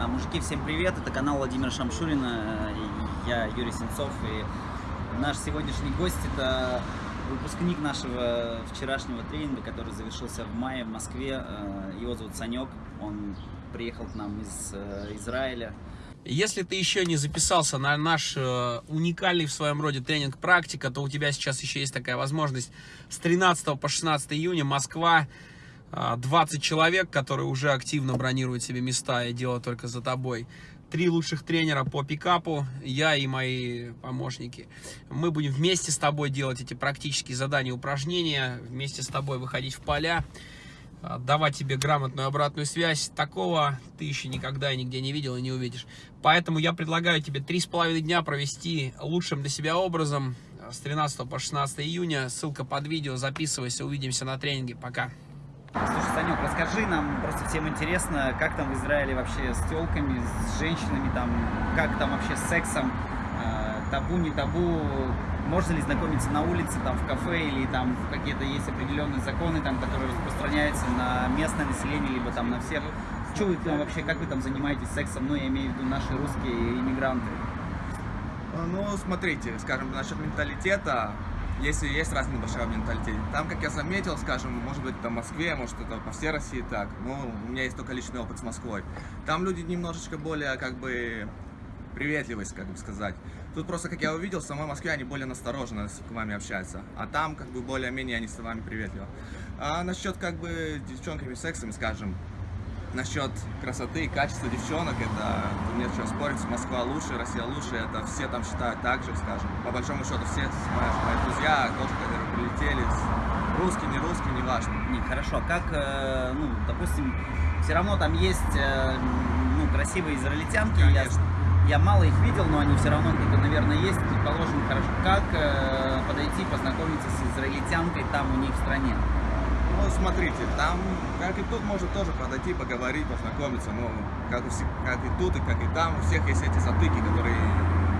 А, мужики, всем привет! Это канал Владимира Шамшурина. и Я Юрий Сенцов. И наш сегодняшний гость это выпускник нашего вчерашнего тренинга, который завершился в мае в Москве. Э, его зовут Санек. Он приехал к нам из э, Израиля. Если ты еще не записался на наш э, уникальный в своем роде тренинг «Практика», то у тебя сейчас еще есть такая возможность. С 13 по 16 июня Москва, 20 человек, которые уже активно бронируют себе места и дело только за тобой. Три лучших тренера по пикапу, я и мои помощники. Мы будем вместе с тобой делать эти практические задания, упражнения, вместе с тобой выходить в поля, давать тебе грамотную обратную связь. Такого ты еще никогда и нигде не видел и не увидишь. Поэтому я предлагаю тебе три с половиной дня провести лучшим для себя образом с 13 по 16 июня. Ссылка под видео, записывайся, увидимся на тренинге. Пока! Санек, расскажи нам, просто всем интересно, как там в Израиле вообще с телками, с женщинами, там, как там вообще с сексом, э, табу, не табу, можно ли знакомиться на улице, там, в кафе, или там какие-то есть определенные законы, там, которые распространяются на местное население, либо там на всех. Что вы вообще, как вы там занимаетесь сексом, ну, я имею в виду наши русские иммигранты? Ну, смотрите, скажем, насчет менталитета, если есть разный большой менталитет. Там, как я заметил, скажем, может быть, это в Москве, может, это по всей России так, но у меня есть только личный опыт с Москвой. Там люди немножечко более, как бы, приветливость, как бы сказать. Тут просто, как я увидел, в самой Москве они более настороженно с вами общаются, а там, как бы, более-менее они с вами приветливы. А насчет, как бы, девчонками, сексами, скажем, насчет красоты и качества девчонок, это нет чего спорить, Москва лучше, Россия лучше, это все там считают так же, скажем. По большому счету все мои, мои друзья тоже, которые прилетели, русские, не русские, не важно. Не, хорошо, как, э, ну, допустим, все равно там есть, э, ну, красивые израильтянки, я, я мало их видел, но они все равно где-то, наверное, есть, предположим, хорошо. Как э, подойти, познакомиться с израильтянкой там у них в стране? Ну, смотрите, там, как и тут, может тоже подойти, поговорить, познакомиться, но как и, как и тут, и как и там, у всех есть эти затыки, которые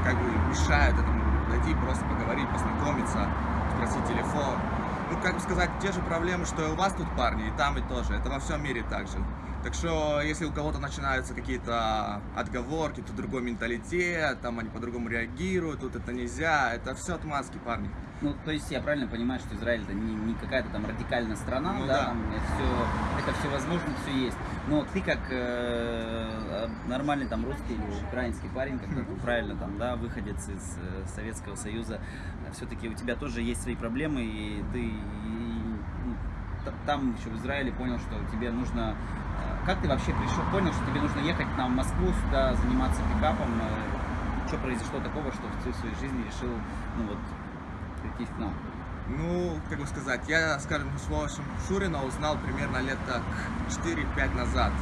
как бы мешают этому дойти, просто поговорить, познакомиться, спросить телефон. Ну, как бы сказать, те же проблемы, что и у вас тут, парни, и там, и тоже. Это во всем мире так же. Так что, если у кого-то начинаются какие-то отговорки, тут другой менталитет, там они по-другому реагируют, тут это нельзя, это все отмазки, парни. Ну, то есть я правильно понимаю, что Израиль это не, не какая-то там радикальная страна, ну, да, да. Там это все, это все возможно, все есть. Но ты как э, нормальный там русский или украинский парень, как mm правильно там, да, выходец из э, Советского Союза, все-таки у тебя тоже есть свои проблемы, и ты и, и, там еще в Израиле понял, что тебе нужно как ты вообще пришел, понял, что тебе нужно ехать на Москву сюда, заниматься пикапом? Что произошло такого, что в своей жизни решил, ну вот, прийти к нам? Ну, как бы сказать, я, скажем, с вашим Шурина узнал примерно лет так 4-5 назад.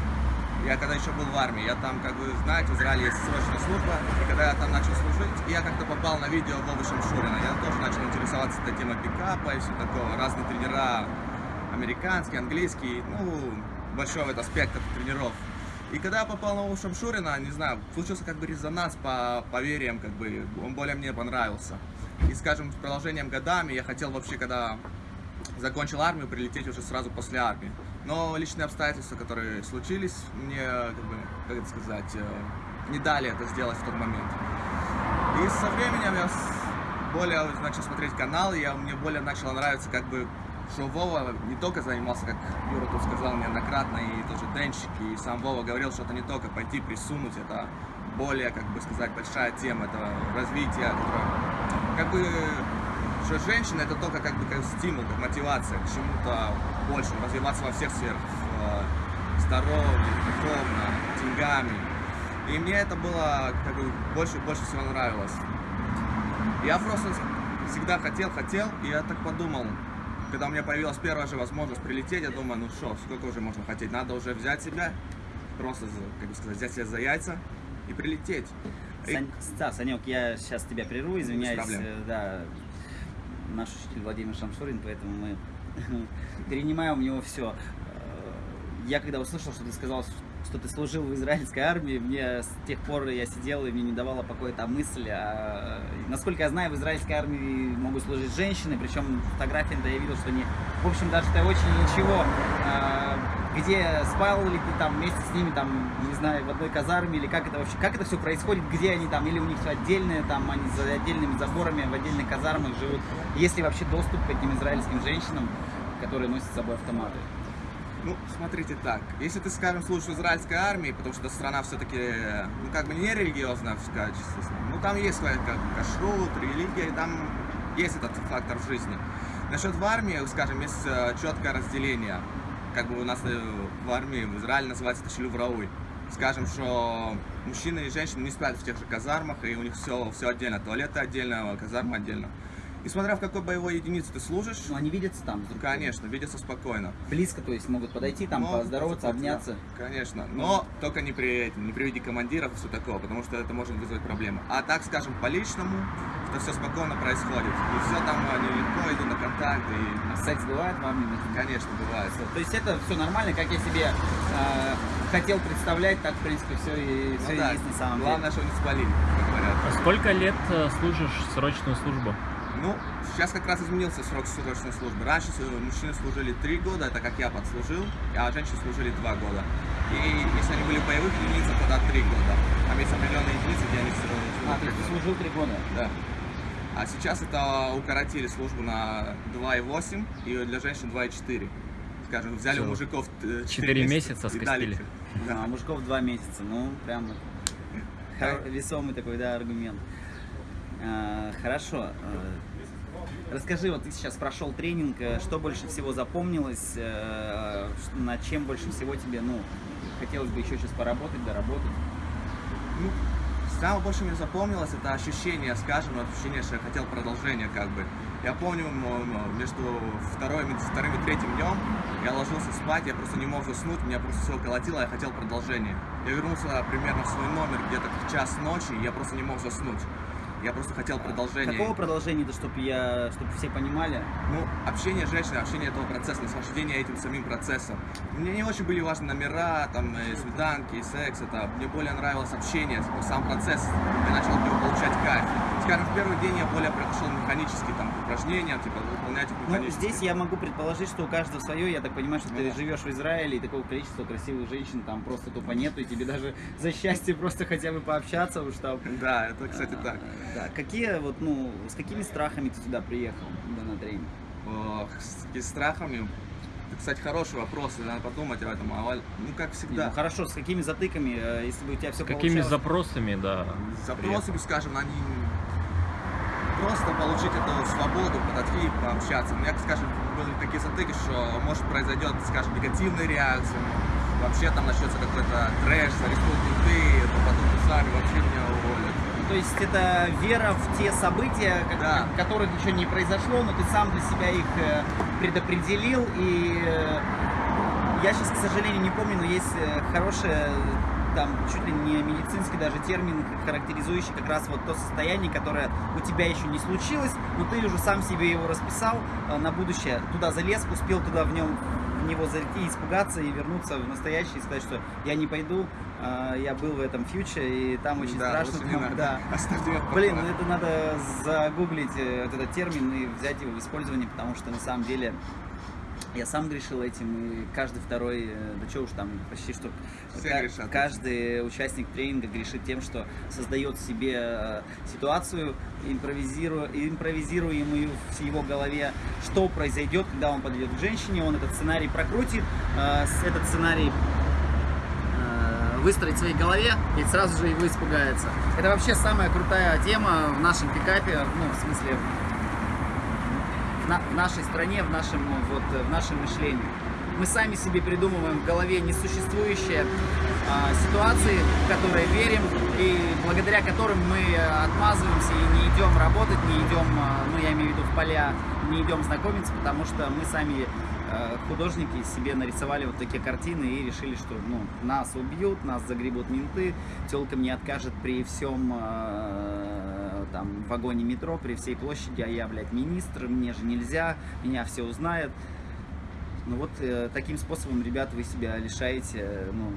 Я когда еще был в армии, я там, как вы знаете, в Израиле есть срочная служба, и когда я там начал служить, я как-то попал на видео Вовы Шамшурина. Я тоже начал интересоваться этой темой пикапа и все такое. Разные тренера, американские, английские, ну, большой вот спектр тренеров. И когда я попал на Вову Шамшурина, не знаю, случился как бы резонанс по поверьям, как бы, он более мне понравился. И, скажем, с продолжением годами я хотел вообще, когда закончил армию, прилететь уже сразу после армии. Но личные обстоятельства, которые случились, мне, как бы, как это сказать, э, не дали это сделать в тот момент. И со временем я более начал смотреть каналы, я, мне более начало нравиться, как бы, что Вова не только занимался, как Юра тут сказал неоднократно, и тоже денщик, и сам Вова говорил, что это не только пойти присунуть, это более, как бы сказать, большая тема, это развитие, которое, как бы, что женщина это только как бы как стимул, как мотивация к чему-то большему, развиваться во всех сферах, в здоровье, духовно, деньгами. И мне это было как бы больше и больше всего нравилось. Я просто всегда хотел, хотел, и я так подумал, когда у меня появилась первая же возможность прилететь, я думаю, ну что, сколько уже можно хотеть, надо уже взять себя, просто, как бы сказать, взять себя за яйца и прилететь. Сань, и... Да, Санек, я сейчас тебя прерву, извиняюсь, э, да, наш учитель Владимир Шамшурин, поэтому мы перенимаем у него все. Э, я когда услышал, что ты сказал, что ты служил в израильской армии, мне с тех пор я сидел и мне не давала покоя та мысль. А, насколько я знаю, в израильской армии могут служить женщины, причем фотографии да я видел, что они, в общем, даже-то очень ничего. А, где спал ли ты там вместе с ними, там, не знаю, в одной казарме, или как это вообще, как это все происходит, где они там, или у них все отдельные, там, они за отдельными заборами, в отдельных казармах живут, есть ли вообще доступ к этим израильским женщинам, которые носят с собой автоматы? Ну, смотрите так, если ты, скажем, служишь в израильской армии, потому что страна все-таки, ну, как бы не религиозная в качестве, ну, там есть как бы кашрут, религия, и там есть этот фактор в жизни. Насчет в армии, скажем, есть э, четкое разделение, как бы у нас э, в армии в Израиле называется это шлюврауй. Скажем, что мужчины и женщины не спят в тех же казармах, и у них все, все отдельно, туалеты отдельно, казарма отдельно. И смотря в какой боевой единице ты служишь, Ну, они видятся там? друг конечно, видятся спокойно. Близко, то есть могут подойти, там, Но, поздороваться, да, обняться. Конечно, но только не при, не при виде командиров и все такого, потому что это может вызвать проблемы. А так, скажем, по личному, что все спокойно происходит. И все там они легко идут на контакт, и, А секс бывает в армии? конечно, бывает. То есть это все нормально, как я себе э, хотел представлять, так, в принципе, все и, Ну все и да, есть на самом главное, деле. что не спалили, как говорят. А Сколько лет э, служишь срочную службу? Ну, сейчас как раз изменился срок срочной службы. Раньше мужчины служили три года, это как я подслужил, а женщины служили два года. И если они были боевых единицах, тогда три года. Там есть определенные единицы, где они А, то три есть ты года. служил три года? Да. А сейчас это укоротили службу на 2,8 и для женщин 2,4. Скажем, взяли у Всё. мужиков э, Четыре месяца и дали- скостили. А, у мужиков два месяца, ну, прям весомый такой, да, аргумент. А, хорошо. Расскажи, вот ты сейчас прошел тренинг, э, что больше всего запомнилось, э, над чем больше всего тебе, ну, хотелось бы еще сейчас поработать, доработать? Ну, самое больше мне запомнилось это ощущение, скажем, ощущение, что я хотел продолжения как бы. Я помню, между вторым, вторым и третьим днем я ложился спать, я просто не мог заснуть, меня просто все колотило, я хотел продолжения. Я вернулся примерно в свой номер где-то в час ночи, я просто не мог заснуть. Я просто хотел продолжения. Какого продолжения-то, чтобы я, чтобы все понимали? Ну, общение женщины, общение этого процесса, наслаждение этим самим процессом. Мне не очень были важны номера, там, и свиданки, и секс, это, мне более нравилось общение, сам процесс, я начал от него получать кайф. Скажем, в первый день я более пошел механически, там, упражнения, типа, их Ну, здесь я могу предположить, что у каждого свое. Я так понимаю, что Ну ты да. живешь в Израиле, и такого количества красивых женщин там просто тупо нету, и тебе даже за счастье просто хотя бы пообщаться уж там. Да, это, кстати, А, так. Да. Какие вот, ну, с какими страхами ты сюда приехал да, на тренинг? Ох, с какими страхами. Это, кстати, хороший вопрос, надо подумать об этом. А, ну, как Не, всегда, ну, хорошо, с какими затыками, э, если бы у тебя все С какими получалось? запросами, да. запросами, скажем, они просто получить эту свободу, подойти, пообщаться. У меня, скажем, были такие затыки, что может произойдет, скажем, негативная реакция, вообще там начнется какой-то трэш, арестуют менты, то потом сами вообще меня уволят. То есть это вера в те события, как- Да. которых еще не произошло, но ты сам для себя их э, предопределил. И э, я сейчас, к сожалению, не помню, но есть э, хорошая там чуть ли не медицинский даже термин, характеризующий как раз вот то состояние, которое у тебя еще не случилось, но ты уже сам себе его расписал э, на будущее, туда залез, успел туда в нем в него зайти, испугаться и вернуться в настоящее и сказать, что я не пойду, э, я был в этом фьюче, и там очень да, страшно. там, надо. да. Оставьте Блин, это надо загуглить э, этот термин и взять его в использование, потому что на самом деле я сам грешил этим, и каждый второй, э, да что уж там, почти что Все грешат. каждый участник тренинга грешит тем, что создает себе э, ситуацию, импровизируя, импровизируемую в его голове, что произойдет, когда он подойдет к женщине, он этот сценарий прокрутит, э, этот сценарий выстроить в своей голове и сразу же его испугается. Это вообще самая крутая тема в нашем пикапе, ну, в смысле, на- нашей стране, в нашем, вот, в нашем мышлении. Мы сами себе придумываем в голове несуществующие а, ситуации, в которые верим и благодаря которым мы э, отмазываемся и не идем работать, не идем, а, ну я имею в виду в поля, не идем знакомиться, потому что мы сами э, художники себе нарисовали вот такие картины и решили, что ну, нас убьют, нас загребут менты, телка мне откажет при всем э, там вагоне метро, при всей площади, а я, блядь, министр, мне же нельзя, меня все узнают. Ну вот э, таким способом, ребят, вы себя лишаете, э, ну,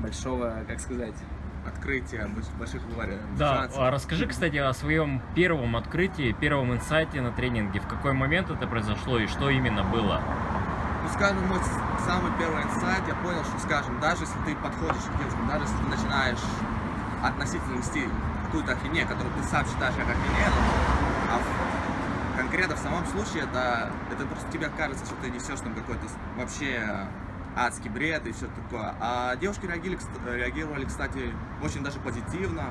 большого, как сказать, Открытие больш- больших вариантов. Да, а расскажи, кстати, о своем первом открытии, первом инсайте на тренинге. В какой момент это произошло и что именно было? Ну, скажем, мой самый первый инсайт, я понял, что, скажем, даже если ты подходишь к девушкам, даже если ты начинаешь относительно вести какую-то ахинею, которую ты сам считаешь как ахинею, а в- конкретно в самом случае это, это просто тебе кажется, что ты несешь там какой-то вообще адский бред и все такое. А девушки реагировали, реагировали, кстати, очень даже позитивно.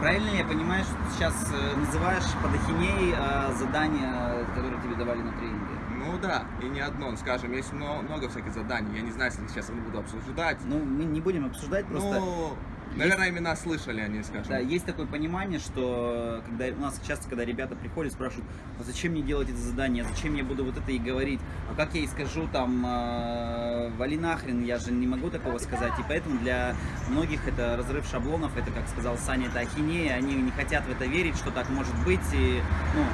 Правильно я понимаю, что ты сейчас э, называешь под ахинеей э, задания, которые тебе давали на тренинге? Ну да, и не одно, скажем, есть мно- много всяких заданий. Я не знаю, если сейчас я не буду обсуждать. Ну, мы не будем обсуждать, просто... Ну, наверное, имена слышали они, скажем. Да, есть такое понимание, что когда у нас часто, когда ребята приходят, спрашивают, а зачем мне делать это задание, зачем я буду вот это и говорить, а как я и скажу там, э, вали нахрен, я же не могу такого сказать, и поэтому для многих это разрыв шаблонов, это, как сказал Саня, это ахинея, они не хотят в это верить, что так может быть, и, ну,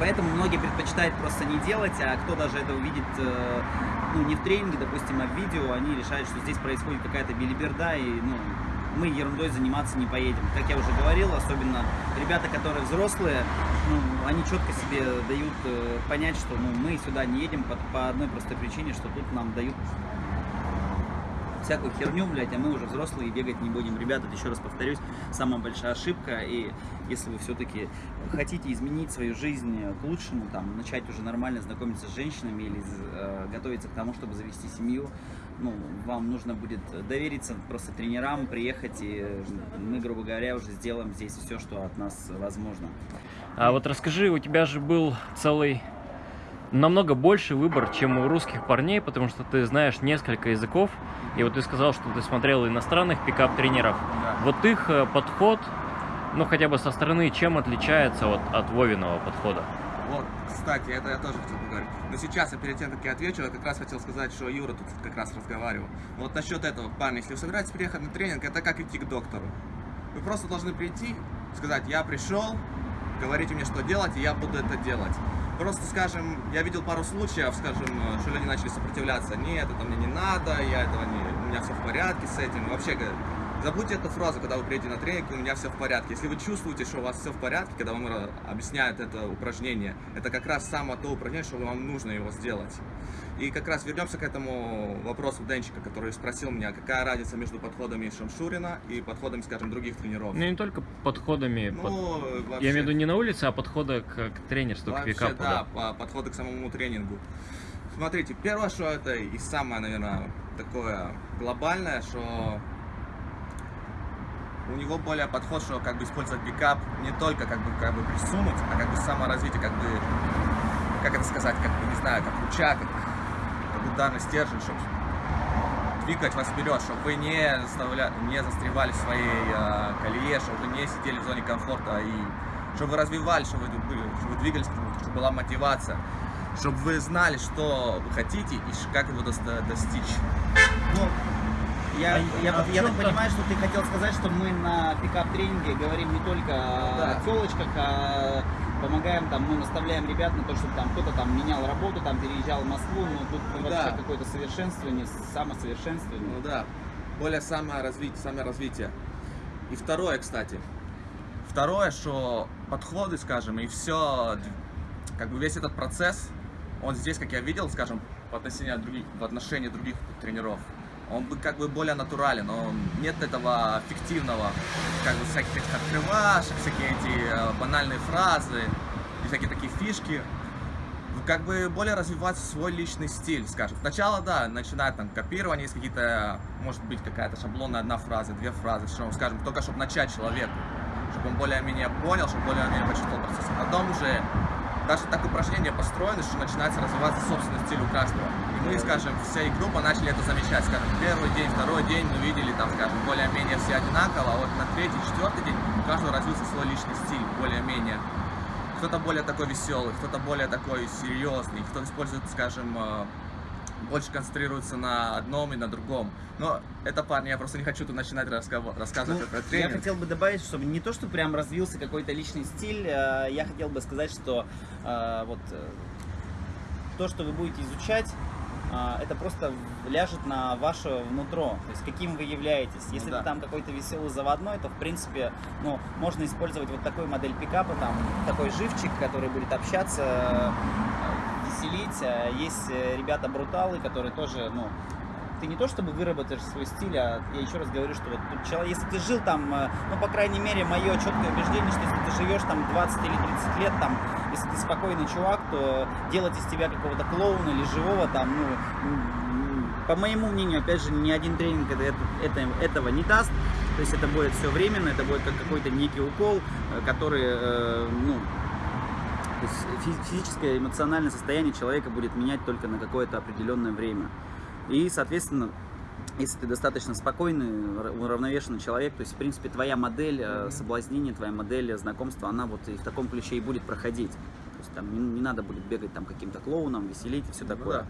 Поэтому многие предпочитают просто не делать, а кто даже это увидит, э, ну, не в тренинге, допустим, а в видео, они решают, что здесь происходит какая-то билиберда, и, ну, мы ерундой заниматься не поедем. Как я уже говорил, особенно ребята, которые взрослые, ну, они четко себе дают э, понять, что ну, мы сюда не едем по, по одной простой причине, что тут нам дают всякую херню, блядь, а мы уже взрослые бегать не будем. Ребята, еще раз повторюсь, самая большая ошибка, и если вы все-таки хотите изменить свою жизнь к лучшему, там, начать уже нормально знакомиться с женщинами или э, готовиться к тому, чтобы завести семью, ну, вам нужно будет довериться просто тренерам, приехать, и мы, грубо говоря, уже сделаем здесь все, что от нас возможно. А вот расскажи, у тебя же был целый намного больше выбор, чем у русских парней, потому что ты знаешь несколько языков, и вот ты сказал, что ты смотрел иностранных пикап-тренеров. Да. Вот их э, подход, ну хотя бы со стороны, чем отличается вот от Вовиного подхода? Вот, кстати, это я тоже хотел поговорить. Но сейчас, я перед тем, как я отвечу, я как раз хотел сказать, что Юра тут как раз разговаривал. Вот насчет этого, парни, если вы собираетесь приехать на тренинг, это как идти к доктору. Вы просто должны прийти, сказать, я пришел, говорите мне, что делать, и я буду это делать. Просто, скажем, я видел пару случаев, скажем, что люди начали сопротивляться. Нет, это мне не надо, я этого не, у меня все в порядке с этим. Вообще, Забудьте эту фразу, когда вы приедете на тренинг, у меня все в порядке. Если вы чувствуете, что у вас все в порядке, когда вам объясняют это упражнение, это как раз самое то упражнение, что вам нужно его сделать. И как раз вернемся к этому вопросу Денчика, который спросил меня, какая разница между подходами Шамшурина и подходами, скажем, других тренеров. Ну не только подходами, под- Ну, я вообще- имею в виду не на улице, а подхода к, к тренерству, к Вообще, пикапу. да, по подходу к самому тренингу. Смотрите, первое, что это и самое, наверное, такое глобальное, что у него более подход, что как бы использовать пикап не только как бы, как бы присунуть, а как бы саморазвитие, как бы, как это сказать, как бы, не знаю, как рычаг, как, как ударный стержень, чтобы двигать вас вперед, чтобы вы не, заставля... не застревали в своей э, колее, чтобы вы не сидели в зоне комфорта, и чтобы вы развивались, чтобы вы, чтобы вы двигались, чтобы была мотивация, чтобы вы знали, что вы хотите и как его достичь. Ну, я, А- я, а я так понимаю, что ты хотел сказать, что мы на пикап-тренинге говорим не только Да. о телочках, а помогаем там, ну, наставляем ребят на то, чтобы там кто-то там менял работу, там переезжал в Москву, но тут Да. вообще какое-то совершенствование, самосовершенствование. Ну да, более саморазвитие, саморазвитие. И второе, кстати, второе, что подходы, скажем, и все, как бы весь этот процесс, он здесь, как я видел, скажем, в отношении других, в отношении других тренеров, он бы как бы более натурален, он, нет этого фиктивного, как бы всяких открывашек, всякие эти э, банальные фразы, и всякие такие фишки, ну, как бы более развивать свой личный стиль, скажем. Сначала, да, начинает там копирование, есть какие-то, может быть, какая-то шаблонная одна фраза, две фразы, что, скажем, только чтобы начать человеку, чтобы он более-менее понял, чтобы более-менее почувствовал процесс. Потом уже даже так упражнение построено, что начинается развиваться собственный стиль у каждого. Мы, скажем, всей группа начали это замечать. Скажем, первый день, второй день мы видели, там, скажем, более-менее все одинаково, а вот на третий, четвертый день у каждого развился свой личный стиль, более-менее кто-то более такой веселый, кто-то более такой серьезный, кто-то использует, скажем, э, больше концентрируется на одном и на другом. Но это, парни, я просто не хочу тут начинать рассказывать Ну, про я тренинг. хотел бы добавить, чтобы не то, что прям развился какой-то личный стиль, э, я хотел бы сказать, что э, вот то, что вы будете изучать, это просто ляжет на ваше внутро, то есть каким вы являетесь. Если да. вы там какой-то веселый заводной, то в принципе, ну, можно использовать вот такую модель пикапа, там такой живчик, который будет общаться э, веселить. А Есть э, ребята-бруталы, которые тоже, ну, ты не то чтобы выработаешь свой стиль, а я еще раз говорю, что вот человек, если ты жил там, э, ну, по крайней мере, мое четкое убеждение, что если ты живешь там 20 или 30 лет, там, если ты спокойный чувак, то делать из тебя какого-то клоуна или живого там, ну, по моему мнению, опять же, ни один тренинг это, это- этого не даст. То есть это будет все временно, это будет как какой-то некий укол, э, который, э, ну, то есть фи- физическое, эмоциональное состояние человека будет менять только на какое-то определенное время. И, соответственно, если ты достаточно спокойный, уравновешенный человек, то есть, в принципе, твоя модель э, соблазнения, твоя модель знакомства, она вот и в таком ключе и будет проходить. То есть там не, не надо будет бегать там каким-то клоуном, веселить и все Ну такое. да.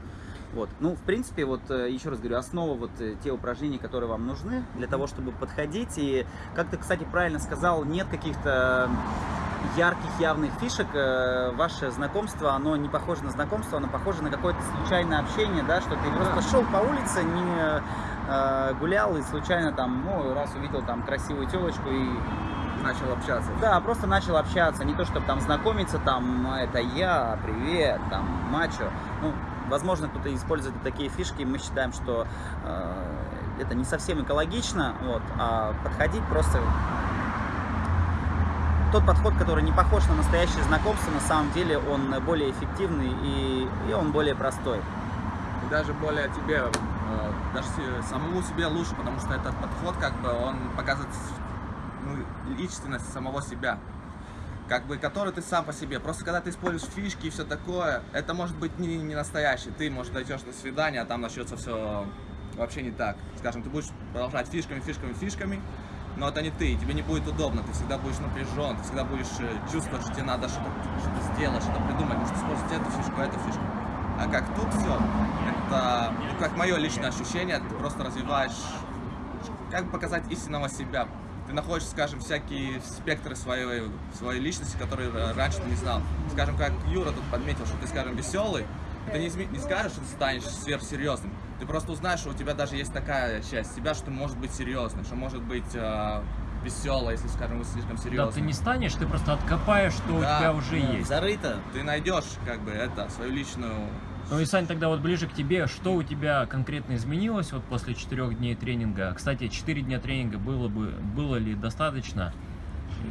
Вот. Ну, в принципе, вот э, еще раз говорю, основа вот э, те упражнения, которые вам нужны для того, чтобы подходить. И, как ты, кстати, правильно сказал, нет каких-то ярких, явных фишек. Э, Ваше знакомство, оно не похоже на знакомство, оно похоже на какое-то случайное общение, да, что ты просто шел по улице, не э, гулял и случайно там, ну, раз увидел там красивую телочку и Начал общаться. да, просто начал общаться, не то чтобы там знакомиться, там, «А, это я, привет, там, мачо. Ну, возможно, кто-то использует такие фишки, мы считаем, что э, это не совсем экологично, вот, а подходить просто... Тот подход, который не похож на настоящее знакомство, на самом деле он более эффективный и, и он более простой. И даже более тебе, э, даже самому себе лучше, потому что этот подход, как бы, он показывает ну, личность самого себя. Как бы, который ты сам по себе. Просто когда ты используешь фишки и все такое, это может быть не, не настоящий. Ты, может, дойдешь на свидание, а там начнется все вообще не так. Скажем, ты будешь продолжать фишками, фишками, фишками, но это не ты, тебе не будет удобно, ты всегда будешь напряжен, ты всегда будешь э, чувствовать, что тебе надо что-то что сделать, что-то придумать, может использовать эту фишку, эту фишку. А как тут все, это ну, как мое личное ощущение, ты просто развиваешь, как показать истинного себя. Ты находишь, скажем, всякие спектры своей, своей личности, которые раньше ты не знал. Скажем, как Юра тут подметил, что ты, скажем, веселый, ты не, не скажешь, что ты станешь сверхсерьезным. Ты просто узнаешь, что у тебя даже есть такая часть себя, что может быть серьезным, что может быть э, веселой, если, скажем, вы слишком Да, ты не станешь, ты просто откопаешь, что у Да, тебя уже Ну, есть. Зарыто. Ты найдешь, как бы, это, свою личную Ну и, Сань, тогда вот ближе к тебе, что у тебя конкретно изменилось вот после четырех дней тренинга? Кстати, четыре дня тренинга было бы, было ли достаточно?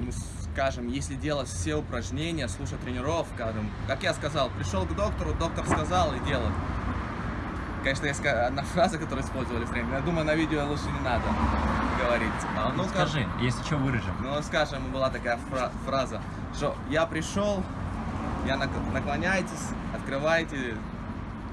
ну, скажем, если делать все упражнения, слушать тренеров, скажем, как я сказал, пришел к доктору, доктор сказал и делать. Конечно, есть одна фраза, которую использовали в тренинге, я думаю, на видео лучше не надо говорить. А, Ну, скажи, если что, вырежем. Ну, скажем, была такая фра- фраза, что я пришел, я нак- наклоняйтесь, открывайте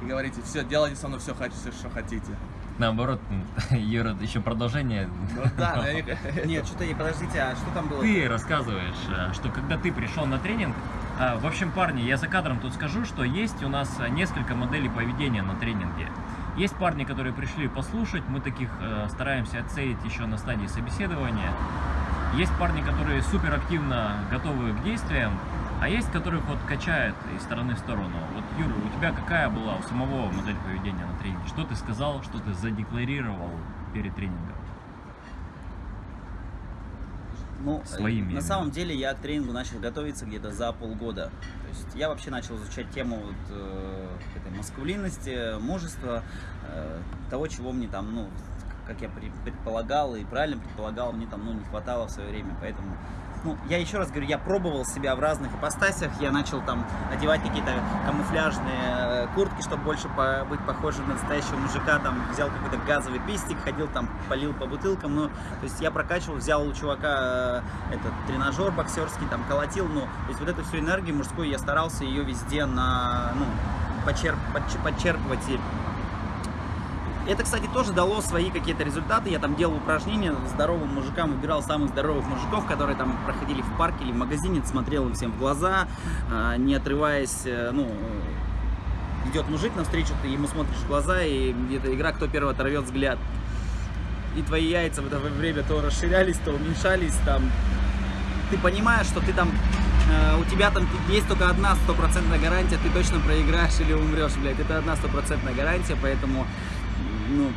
и говорите, все, делайте со мной все, хотите, что хотите. Наоборот, Юра, еще продолжение. Ну да, но не- Нет, что-то, подождите, а что там было? Ты рассказываешь, э, что когда ты пришел на тренинг, а, в общем, парни, я за кадром тут скажу, что есть у нас э, несколько моделей поведения на тренинге. Есть парни, которые пришли послушать, мы таких э, стараемся отсеять еще на стадии собеседования. Есть парни, которые супер активно готовы к действиям, а есть, которых вот качает из стороны в сторону. Вот, Юра, у тебя какая была у самого модель поведения на тренинге? Что ты сказал, что ты задекларировал перед тренингом? Ну, Своими на именно. самом деле я к тренингу начал готовиться где-то за полгода. То есть я вообще начал изучать тему вот, э, этой маскулинности, мужества, э, того, чего мне там, ну, как я предполагал и правильно предполагал, мне там, ну, не хватало в свое время, поэтому ну, я еще раз говорю, я пробовал себя в разных ипостасях, я начал там одевать какие-то камуфляжные э, куртки, чтобы больше по- быть похожим на настоящего мужика, там взял какой-то газовый пистик, ходил там, полил по бутылкам, ну, то есть я прокачивал, взял у чувака э, этот тренажер боксерский, там колотил, ну, то есть вот эту всю энергию мужскую я старался ее везде на, ну, почерп, подч- подчерпывать и это, кстати, тоже дало свои какие-то результаты. Я там делал упражнения здоровым мужикам, выбирал самых здоровых мужиков, которые там проходили в парке или в магазине, смотрел им всем в глаза, а, не отрываясь, э, ну, идет мужик навстречу, ты ему смотришь в глаза, и это игра, кто первый оторвет взгляд. И твои яйца в это время то расширялись, то уменьшались, там, ты понимаешь, что ты там, э, у тебя там есть только одна стопроцентная гарантия, ты точно проиграешь или умрешь, блядь, это одна стопроцентная гарантия, поэтому, ну,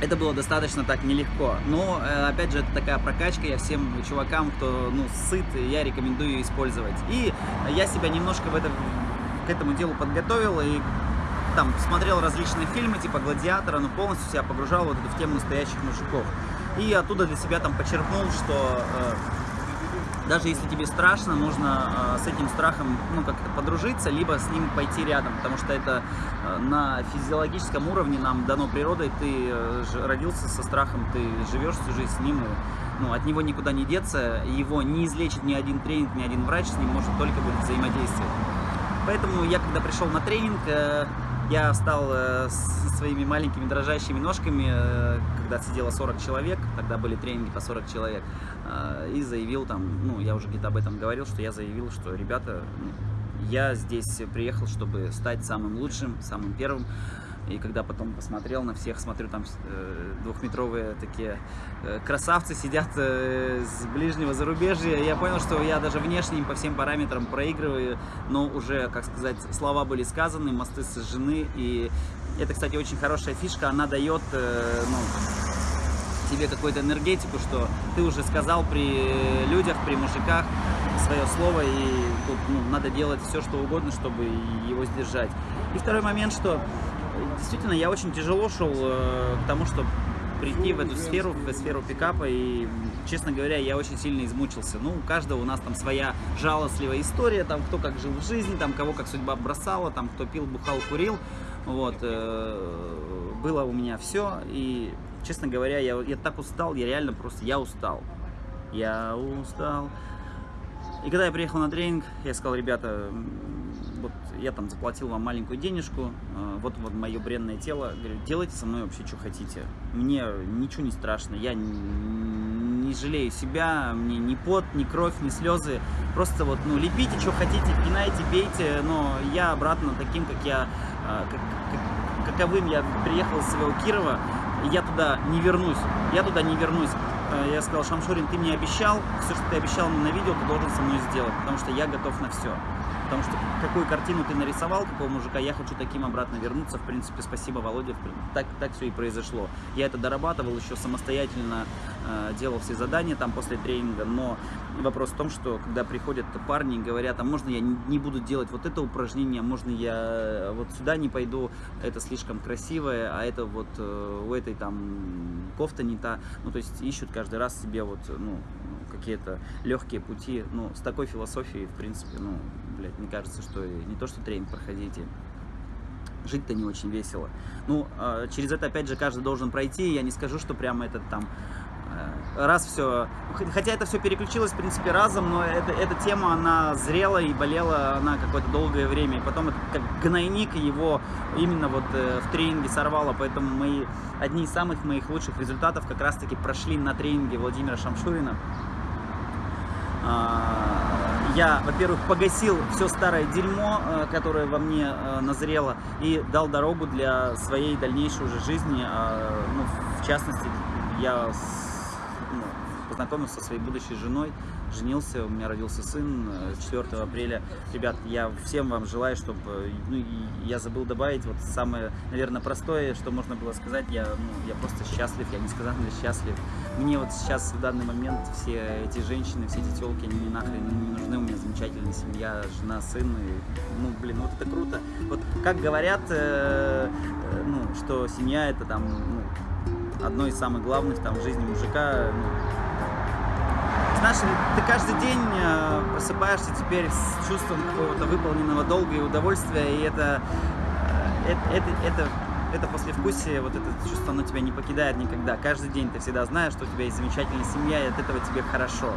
это было достаточно так нелегко. Но, э, опять же, это такая прокачка, я всем чувакам, кто, ну, сыт, я рекомендую ее использовать. И я себя немножко в это к этому делу подготовил и там смотрел различные фильмы, типа «Гладиатора», но полностью себя погружал вот в тему настоящих мужиков. И оттуда для себя там почерпнул, что э, даже если тебе страшно, нужно э, с этим страхом ну, как-то подружиться, либо с ним пойти рядом, потому что это э, на физиологическом уровне нам дано природой, ты э, родился со страхом, ты живешь всю жизнь с ним, ну, от него никуда не деться, его не излечит ни один тренинг, ни один врач, с ним может только будет взаимодействовать. Поэтому я, когда пришел на тренинг, э, я встал э, со своими маленькими дрожащими ножками, э, когда сидело 40 человек, тогда были тренинги по 40 человек, э, и заявил там, ну, я уже где-то об этом говорил, что я заявил, что, ребята, ну, я здесь приехал, чтобы стать самым лучшим, самым первым. И когда потом посмотрел на всех, смотрю, там э, двухметровые такие э, красавцы сидят э, с ближнего зарубежья, я понял, что я даже внешне им по всем параметрам проигрываю, но уже, как сказать, слова были сказаны, мосты сожжены, и это, кстати, очень хорошая фишка, она дает, э, ну, тебе какую-то энергетику, что ты уже сказал при людях, при мужиках свое слово, и тут ну, надо делать все, что угодно, чтобы его сдержать. И второй момент, что действительно я очень тяжело шел э, к тому, чтобы прийти в эту сферу, в сферу пикапа, и, честно говоря, я очень сильно измучился. Ну, у каждого у нас там своя жалостливая история, там, кто как жил в жизни, там, кого как судьба бросала, там, кто пил, бухал, курил, вот, э, было у меня все, и, честно говоря, я, я так устал, я реально просто, я устал, я устал. И когда я приехал на тренинг, я сказал, ребята, вот я там заплатил вам маленькую денежку, э, вот вот мое бренное тело, говорю, делайте со мной вообще, что хотите. Мне ничего не страшно, я не жалею себя, мне ни пот, ни кровь, ни слезы. Просто вот, ну, лепите, что хотите, пинайте, бейте, но я обратно таким, как я, э, как- как- каковым я приехал из своего Кирова, я туда не вернусь, я туда не вернусь. Э, Я сказал, Шамшурин, ты мне обещал, все, что ты обещал мне на видео, ты должен со мной сделать, потому что я готов на все. Потому что какую картину ты нарисовал, какого мужика, я хочу таким обратно вернуться. В принципе, спасибо, Володя, так, так все и произошло. Я это дорабатывал еще самостоятельно, делал все задания там после тренинга, но вопрос в том, что когда приходят парни и говорят, а можно я не буду делать вот это упражнение, можно я вот сюда не пойду, это слишком красивое, а это вот э, у этой там кофта не та, ну то есть ищут каждый раз себе вот, ну, какие-то легкие пути, ну, с такой философией, в принципе, ну, блядь, мне кажется, что не то, что тренинг проходите, жить-то не очень весело. Ну, э, через это, опять же, каждый должен пройти, я не скажу, что прямо этот там э, раз все, хотя это все переключилось, в принципе, разом, но это, эта тема, она зрела и болела она какое-то долгое время, и потом это как гнойник его именно вот э, в тренинге сорвало, поэтому мои, одни из самых моих лучших результатов как раз-таки прошли на тренинге Владимира Шамшурина. А, Я, во-первых, погасил все старое дерьмо, э, которое во мне э, назрело, и дал дорогу для своей дальнейшей уже жизни. А, Ну, в частности, я познакомился со своей будущей женой, женился, у меня родился сын э, 4 апреля. Ребят, я всем вам желаю, чтобы, ну, я забыл добавить, вот самое, наверное, простое, что можно было сказать, я, ну, я просто счастлив, я несказанно счастлив. Мне вот сейчас, в данный момент, все эти женщины, все эти телки, они мне нахрен не нужны, у меня замечательная семья, жена, сын, и, ну, блин, вот это круто. Вот как говорят, э, э, ну, что семья это там, ну, одно из самых главных там в жизни мужика, ну, знаешь, ты каждый день э, просыпаешься теперь с чувством какого-то выполненного долга и удовольствия, и это, это, это, это, это послевкусие, вот это чувство, оно тебя не покидает никогда. Каждый день ты всегда знаешь, что у тебя есть замечательная семья, и от этого тебе хорошо.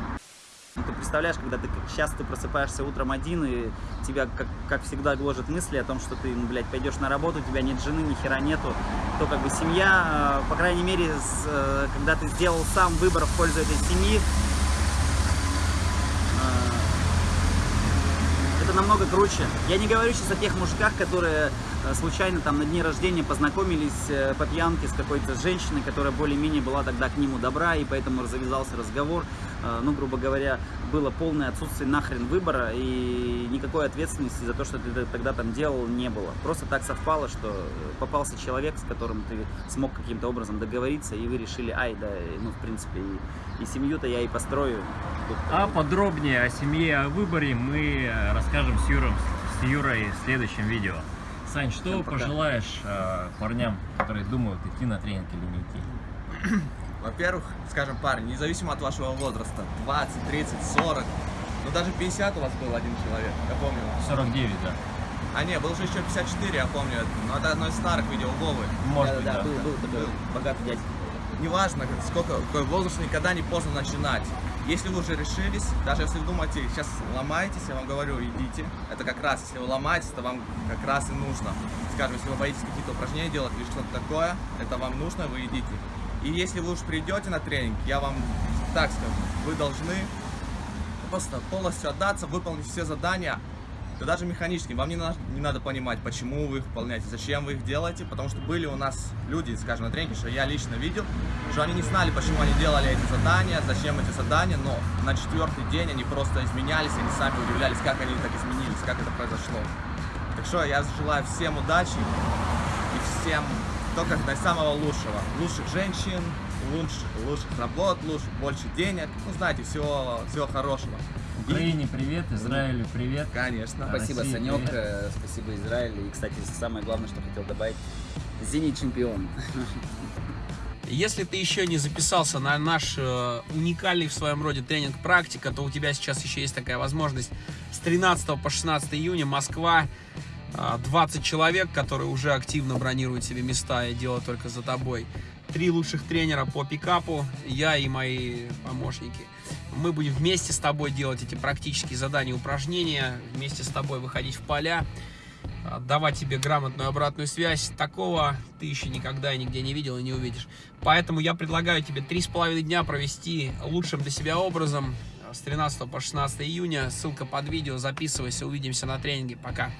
Ну, ты представляешь, когда ты сейчас ты просыпаешься утром один, и тебя, как, как всегда, гложет мысли о том, что ты, ну, блядь, пойдешь на работу, у тебя нет жены, ни хера нету, то как бы семья, э, по крайней мере, с, э, когда ты сделал сам выбор в пользу этой семьи, это намного круче. Я не говорю сейчас о тех мужиках, которые э, случайно там на дне рождения познакомились э, по пьянке с какой-то женщиной, которая более-менее была тогда к нему добра, и поэтому завязался разговор. Э, Ну, грубо говоря, было полное отсутствие нахрен выбора, и никакой ответственности за то, что ты тогда там делал, не было. Просто так совпало, что попался человек, с которым ты смог каким-то образом договориться, и вы решили, ай, да, ну, в принципе, и, и семью-то я и построю. Тут, А подробнее о семье, о выборе мы э, расскажем с Юром с Юрой в следующем видео. Сань, что Всем пожелаешь э, парням, которые думают, идти на тренинг или не идти? Во-первых, скажем, парни, независимо от вашего возраста, 20, 30, 40, ну даже 50 у вас был один человек, я помню. 49, да. А не, был же еще 54, я помню это. Но это одно из старых видео Вовы. Может да, быть, да, да. был, был такой Был. богатый дядька. Неважно, сколько, какой возраст, никогда не поздно начинать. Если вы уже решились, даже если вы думаете, сейчас ломаетесь, я вам говорю, идите. Это как раз, если вы ломаетесь, это вам как раз и нужно. Скажем, если вы боитесь какие-то упражнения делать или что-то такое, это вам нужно, вы идите. И если вы уж придете на тренинг, я вам так скажу, вы должны просто полностью отдаться, выполнить все задания, да даже механически. Вам не, на- не надо понимать, почему вы их выполняете, зачем вы их делаете, потому что были у нас люди, скажем, на тренинге, что я лично видел, что они не знали, почему они делали эти задания, зачем эти задания, но на четвертый день они просто изменялись, они сами удивлялись, как они так изменились, как это произошло. Так что я желаю всем удачи и всем только до самого лучшего. Лучших женщин, лучших, лучших работ, лучших, больше денег. Ну, знаете, всего, всего хорошего. Украине привет, Израилю привет. конечно. Спасибо, Россия, Санек, привет. э, спасибо, Израиль. И, кстати, самое главное, что хотел добавить, Зенит чемпион. Если ты еще не записался на наш э, уникальный в своем роде тренинг практика, то у тебя сейчас еще есть такая возможность. С 13 по 16 июня Москва, 20 человек, которые уже активно бронируют себе места и дело только за тобой. Три лучших тренера по пикапу, я и мои помощники. Мы будем вместе с тобой делать эти практические задания, упражнения, вместе с тобой выходить в поля, а, давать тебе грамотную обратную связь. Такого ты еще никогда и нигде не видел и не увидишь. Поэтому я предлагаю тебе три с половиной дня провести лучшим для себя образом а, с 13 по 16 июня. Ссылка под видео. Записывайся. Увидимся на тренинге. Пока.